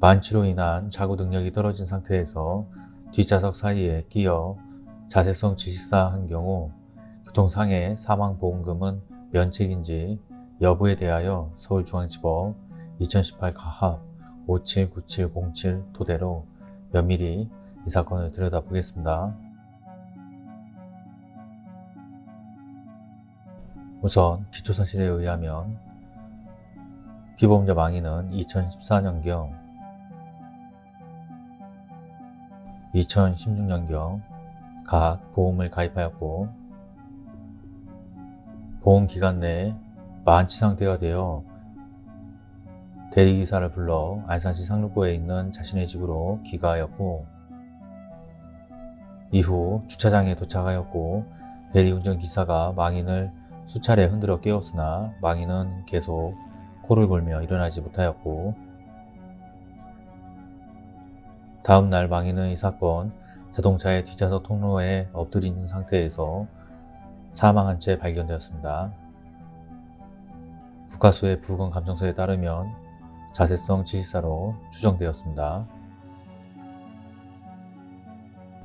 만취로 인한 자구 능력이 떨어진 상태에서 뒷좌석 사이에 끼어 자세성 질식사한 경우 교통상해 사망보험금은 면책인지 여부에 대하여 서울중앙지법 2018 가합 579707 토대로 면밀히 이 사건을 들여다보겠습니다. 우선 기초사실에 의하면 피보험자 망인은 2014년경 2016년경 각 보험을 가입하였고 보험 기간 내에 만취 상태가 되어 대리기사를 불러 안산시 상록구에 있는 자신의 집으로 귀가하였고 이후 주차장에 도착하였고 대리운전기사가 망인을 수차례 흔들어 깨웠으나 망인은 계속 코를 골며 일어나지 못하였고 다음 날 망인은 이 사건 자동차의 뒷좌석 통로에 있는 상태에서 사망한 채 발견되었습니다. 국가수의 부검 감정서에 따르면 자세성 질식사로 추정되었습니다.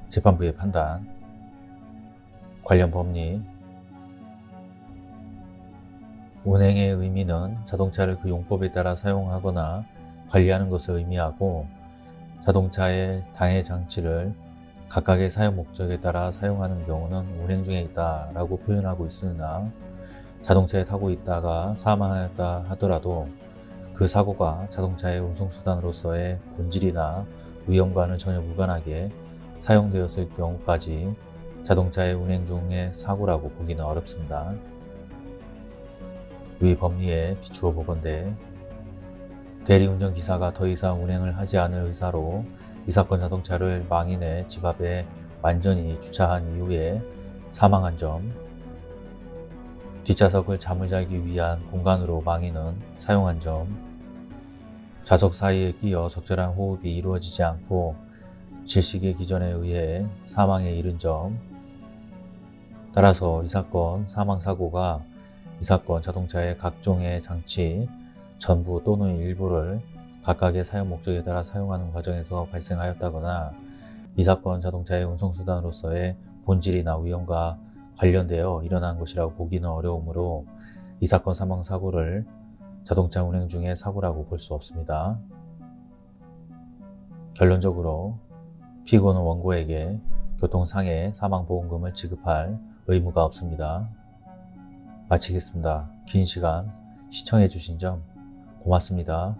재판부의 판단 관련 법리 운행의 의미는 자동차를 그 용법에 따라 사용하거나 관리하는 것을 의미하고 자동차의 당해 장치를 각각의 사용 목적에 따라 사용하는 경우는 운행 중에 있다 라고 표현하고 있으나 자동차에 타고 있다가 사망하였다 하더라도 그 사고가 자동차의 운송수단으로서의 본질이나 위험과는 전혀 무관하게 사용되었을 경우까지 자동차의 운행 중의 사고라고 보기는 어렵습니다. 위 법리에 비추어 보건대 대리운전기사가 더 이상 운행을 하지 않을 의사로 이 사건 자동차를 망인의 집 앞에 완전히 주차한 이후에 사망한 점 뒷좌석을 잠을 자기 위한 공간으로 망인은 사용한 점 좌석 사이에 끼어 적절한 호흡이 이루어지지 않고 질식의 기전에 의해 사망에 이른 점. 따라서 이 사건 사망사고가 이 사건 자동차의 각종의 장치 전부 또는 일부를 각각의 사용 목적에 따라 사용하는 과정에서 발생하였다거나 이 사건 자동차의 운송수단으로서의 본질이나 위험과 관련되어 일어난 것이라고 보기는 어려우므로 이 사건 사망 사고를 자동차 운행 중의 사고라고 볼 수 없습니다. 결론적으로 피고는 원고에게 교통상해 사망보험금을 지급할 의무가 없습니다. 마치겠습니다. 긴 시간 시청해 주신 점 고맙습니다.